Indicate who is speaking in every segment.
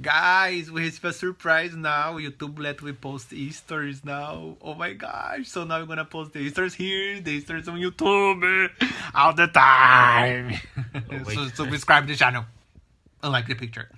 Speaker 1: Guys, we receive a surprise now. YouTube let we post Easter's now. Oh my gosh. So now we're gonna post the Easter's here, the Easter's on YouTube all the time.
Speaker 2: Oh,
Speaker 1: so subscribe to the channel. And like the picture.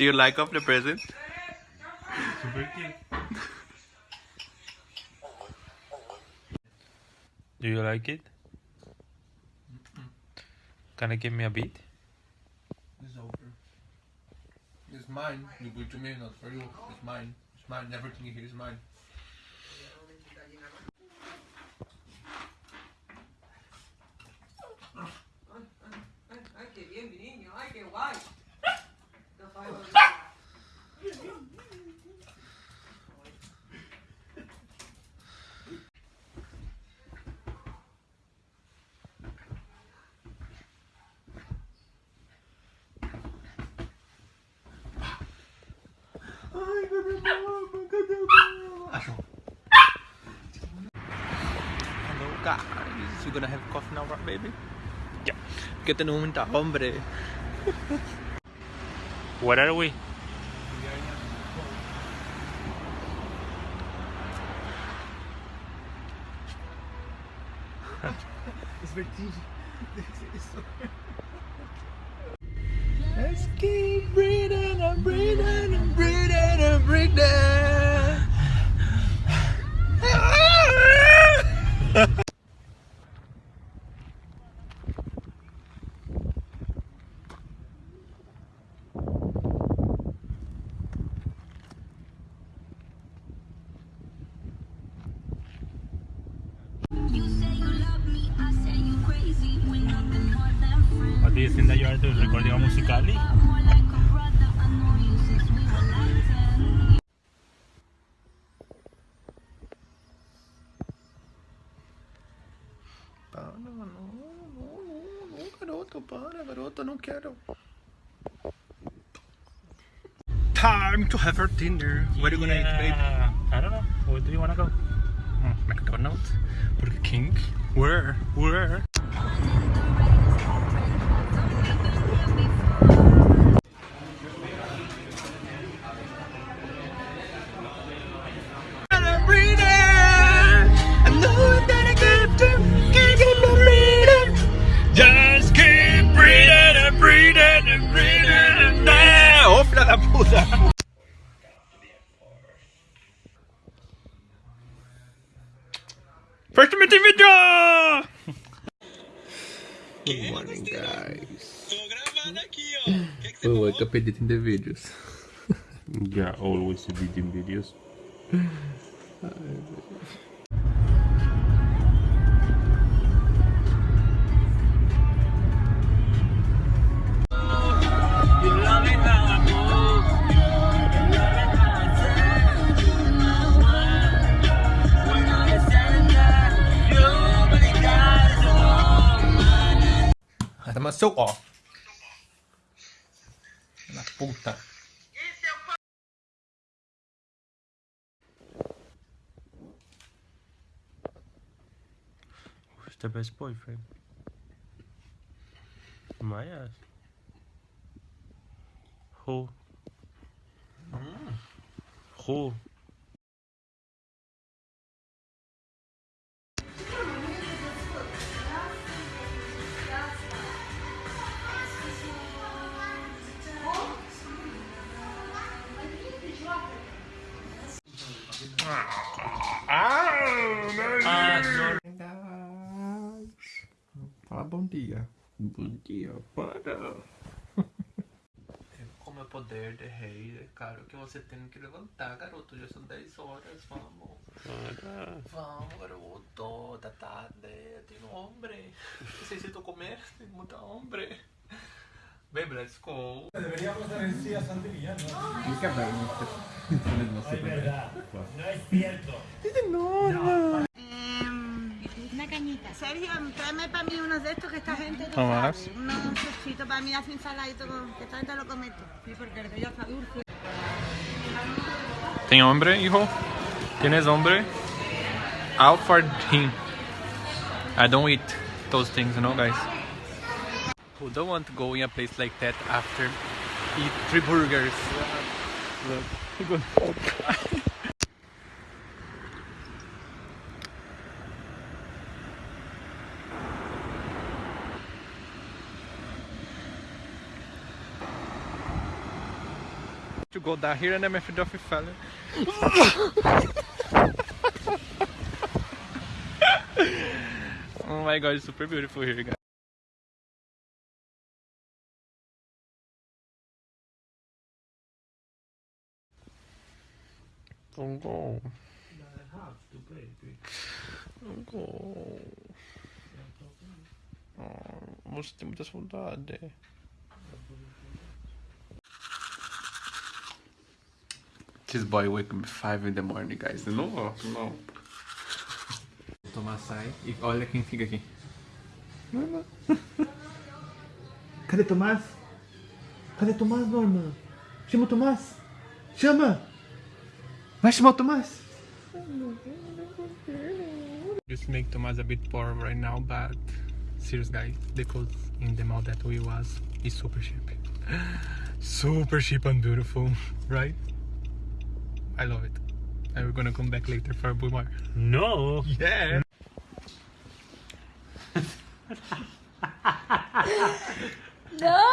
Speaker 1: Do you like of the present?
Speaker 2: Super cute. Do you like it? Can I give me a bit?
Speaker 1: It's over. It's mine. You give it to me, not for you. It's mine. It's mine. Everything here is mine. Hello guys, you gonna have coffee now, right, baby? Yeah. Que tenemos mucha ah, hambre.
Speaker 2: Where are we?
Speaker 1: Es vertigem. Let's keep
Speaker 2: What do you think that you are doing? Recording musically?
Speaker 3: More like a brother. I know you since we were like 10.
Speaker 1: Para, no, no, no, no, garoto, para, garoto, não quero. Time to have our dinner. Where are you gonna eat, babe?
Speaker 2: Yeah. I don't know. Where do you wanna go?
Speaker 1: Mm, McDonald's, Burger King. Where? Where? We wake up editing the videos.
Speaker 2: Yeah, always editing videos.
Speaker 1: Tama soak off. Puta.
Speaker 2: Who's the best boyfriend? My ass. Who? Who?
Speaker 1: Fala bom dia.
Speaker 2: Bom dia para.
Speaker 1: É, como é o poder de rei, é claro que você tem que levantar, garoto. Já são 10 horas, vamos.
Speaker 2: Para.
Speaker 1: Vamos, garoto. Da tarde, tenho um homem. Necessito comer, tem muito homem. Bebras
Speaker 4: com. deveríamos ter sido a Santería, ¿no?
Speaker 5: não hablamos de nosotros. No es cierto.
Speaker 6: Dice, no, no. Cañita. Sergio, tráeme para mí unos de estos que esta gente no
Speaker 1: Tomás.
Speaker 6: sabe. Unos chocitos para mí así ensaladito con- que esta gente lo comete. Sí, porque el de ella está dulce.
Speaker 1: Tem hombre, hijo? Tienes hombre? Out for him. I don't eat those things, you know, guys. Who don't want to go in a place like that after eat three burgers? to go down here and I'm afraid of falling. oh my god, it's super beautiful here, guys.
Speaker 2: Don't go. Don't go. Oh, você tem muita saudade.
Speaker 1: This boy wake me 5 in the morning, guys. De novo? Não. Tomás sai e olha quem fica aqui.
Speaker 4: Cadê Tomás? Cadê Tomás, Norma? Chama o Tomás! Chama! Vai chamar o Tomás!
Speaker 1: Just make Tomás a bit poor right now, but serious guys, the clothes in the mall that we was is super cheap. Super cheap and beautiful, right? I love it. And we're gonna come back later for more.
Speaker 5: No.
Speaker 1: Yeah.
Speaker 6: ¡No!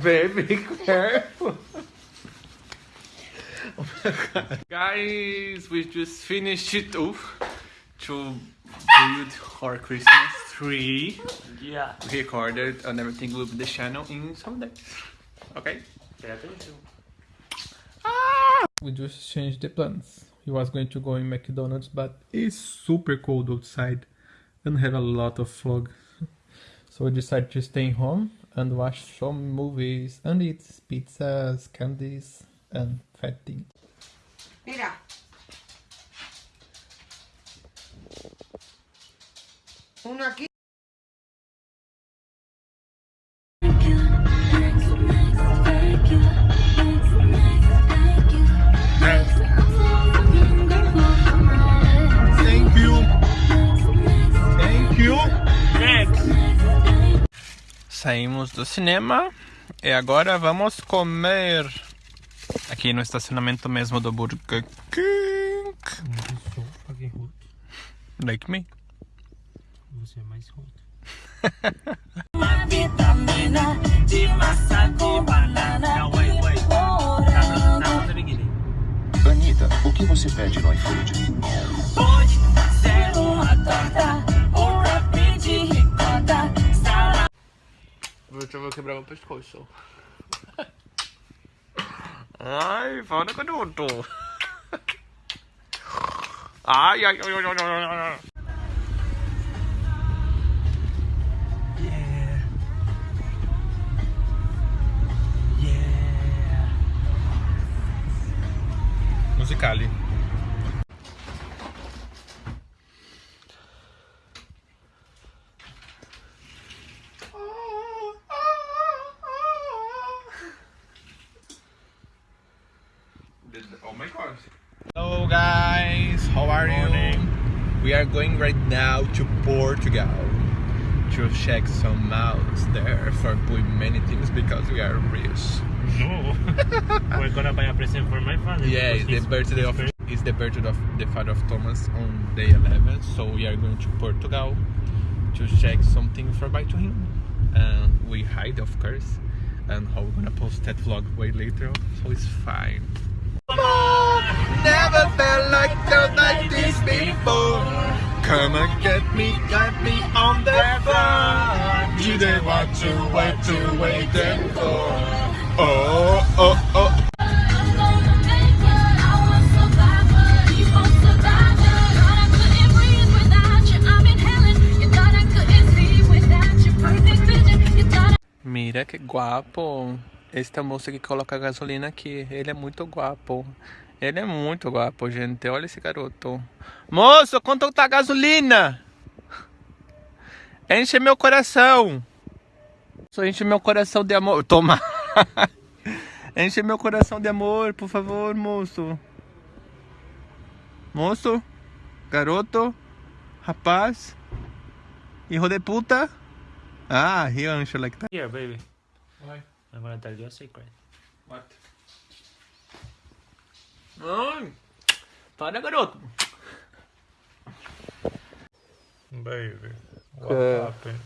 Speaker 1: Baby, careful. Oh Guys, we just finished it off to build our Christmas tree.
Speaker 5: Yeah.
Speaker 1: Recorded and everything will be the channel in some days. Okay?
Speaker 5: Pay attention.
Speaker 1: We just changed the plans. He was going to go in McDonald's, but it's super cold outside and have a lot of fog. so we decided to stay home and watch some movies and eat pizzas, candies, and fat things.
Speaker 7: Mira. Uno aquí.
Speaker 1: Saímos do cinema e agora vamos comer aqui no estacionamento mesmo do Burger King. Like me.
Speaker 5: Você é mais hot. Now, now the beginning.
Speaker 8: Anitta, o que você pede no iFood?
Speaker 1: Deixa eu quebrar meu pescoço. Ai, para com tudo. Ai, ai, ai, ai, ai, ai, ai.
Speaker 5: Yeah. Yeah.
Speaker 1: Musicali. My. Hello guys, how are you? We are going right now to Portugal to check some malls there for doing many things because we are rich.
Speaker 5: No. We're gonna buy a present for my father.
Speaker 1: Yeah, it's the birthday of it's the birthday of the father of Thomas on day 11. So we are going to Portugal to check something for buy to him. And we hide, of course. And how we're gonna post that vlog way later, so it's fine. Never felt like felt like this before. Come and get me, got me on the phone. You didn't want to wait to wait then for. Oh, oh, oh. Mira que guapo. Esta moça que coloca gasolina aqui. Ele é muito guapo. Ele é muito guapo, gente. Olha esse garoto. Moço, quanto tá a gasolina? Enche meu coração. Só enche meu coração de amor. Toma. enche meu coração de amor, por favor, moço. Moço, garoto, rapaz, hijo de puta. Ah, he answer like that.
Speaker 5: Here, baby.
Speaker 1: Why?
Speaker 5: I'm gonna tell you a secret.
Speaker 1: What? Ai, para, garoto.
Speaker 5: Baby.
Speaker 1: What É.
Speaker 5: happened?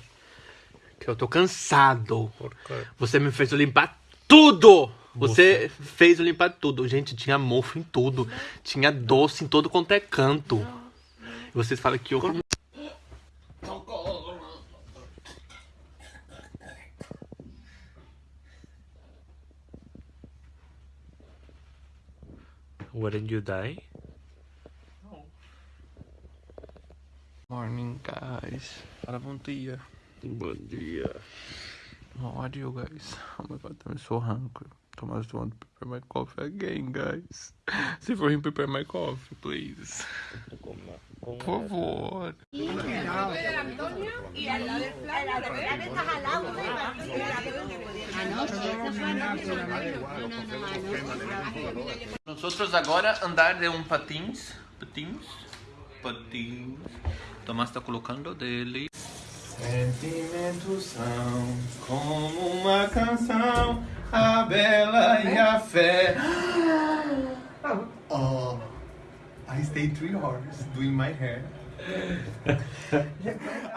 Speaker 1: Que eu tô cansado.
Speaker 5: Por quê?
Speaker 1: Você me fez limpar tudo! Você fez eu limpar tudo. Gente, tinha mofo em tudo. Tinha doce em todo quanto é canto. E vocês falam que eu.
Speaker 5: Wouldn't you die?
Speaker 1: Morning, guys. Fala bom dia.
Speaker 5: Bom dia.
Speaker 1: How are you guys? Oh my god, I'm so hungry. Thomas want to prepare my coffee again, guys. Se for him prepare my coffee, please. Por favor. Nosotros agora andar de um patins, patins, patins. Tomás está colocando dele. Sentimentos são como uma canção, a bela e a fé. Oh, I stayed three hours doing my hair.